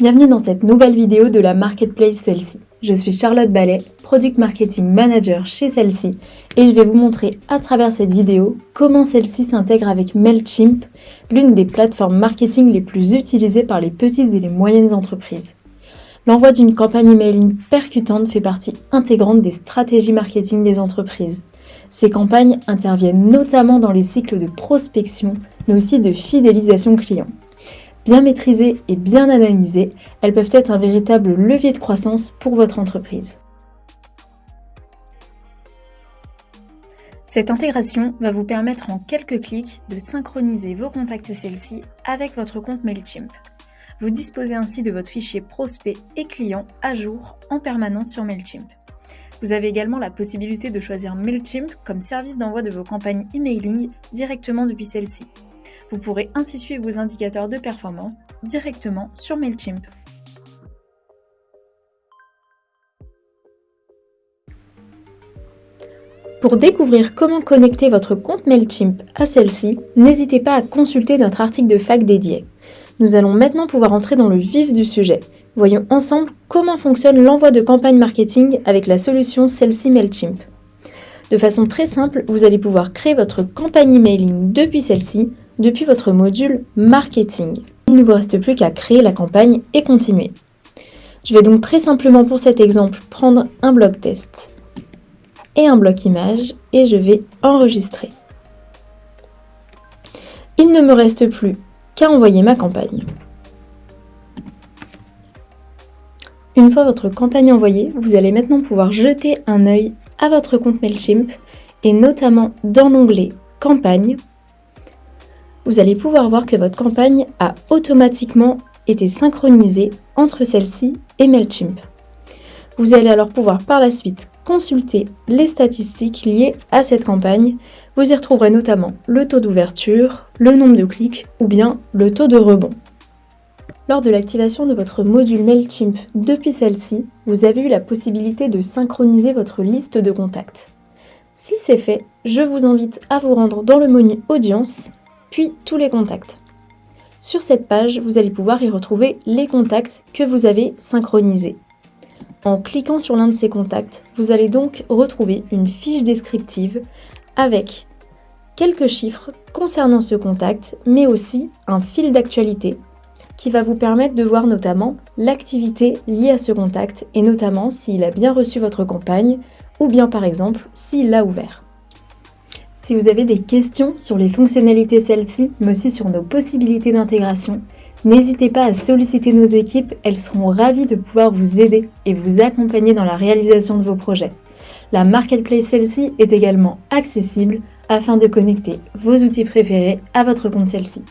Bienvenue dans cette nouvelle vidéo de la Marketplace Celle-ci. Je suis Charlotte Ballet, Product Marketing Manager chez Celle-ci et je vais vous montrer à travers cette vidéo comment celle-ci s'intègre avec MailChimp, l'une des plateformes marketing les plus utilisées par les petites et les moyennes entreprises. L'envoi d'une campagne emailing percutante fait partie intégrante des stratégies marketing des entreprises. Ces campagnes interviennent notamment dans les cycles de prospection, mais aussi de fidélisation client. Bien maîtrisées et bien analysées, elles peuvent être un véritable levier de croissance pour votre entreprise. Cette intégration va vous permettre en quelques clics de synchroniser vos contacts celle-ci avec votre compte MailChimp. Vous disposez ainsi de votre fichier prospect et client à jour en permanence sur MailChimp. Vous avez également la possibilité de choisir MailChimp comme service d'envoi de vos campagnes emailing directement depuis celle-ci. Vous pourrez ainsi suivre vos indicateurs de performance directement sur MailChimp. Pour découvrir comment connecter votre compte MailChimp à celle-ci, n'hésitez pas à consulter notre article de fac dédié. Nous allons maintenant pouvoir entrer dans le vif du sujet. Voyons ensemble comment fonctionne l'envoi de campagne marketing avec la solution celle-ci MailChimp. De façon très simple, vous allez pouvoir créer votre campagne emailing depuis celle-ci depuis votre module Marketing. Il ne vous reste plus qu'à créer la campagne et continuer. Je vais donc très simplement pour cet exemple prendre un bloc test et un bloc image et je vais enregistrer. Il ne me reste plus qu'à envoyer ma campagne. Une fois votre campagne envoyée, vous allez maintenant pouvoir jeter un œil à votre compte MailChimp et notamment dans l'onglet Campagne vous allez pouvoir voir que votre campagne a automatiquement été synchronisée entre celle-ci et MailChimp. Vous allez alors pouvoir par la suite consulter les statistiques liées à cette campagne. Vous y retrouverez notamment le taux d'ouverture, le nombre de clics ou bien le taux de rebond. Lors de l'activation de votre module MailChimp depuis celle-ci, vous avez eu la possibilité de synchroniser votre liste de contacts. Si c'est fait, je vous invite à vous rendre dans le menu Audience puis tous les contacts. Sur cette page, vous allez pouvoir y retrouver les contacts que vous avez synchronisés. En cliquant sur l'un de ces contacts, vous allez donc retrouver une fiche descriptive avec quelques chiffres concernant ce contact, mais aussi un fil d'actualité qui va vous permettre de voir notamment l'activité liée à ce contact et notamment s'il a bien reçu votre campagne ou bien par exemple s'il l'a ouvert. Si vous avez des questions sur les fonctionnalités celles-ci, mais aussi sur nos possibilités d'intégration, n'hésitez pas à solliciter nos équipes, elles seront ravies de pouvoir vous aider et vous accompagner dans la réalisation de vos projets. La Marketplace celle-ci est également accessible afin de connecter vos outils préférés à votre compte celle-ci.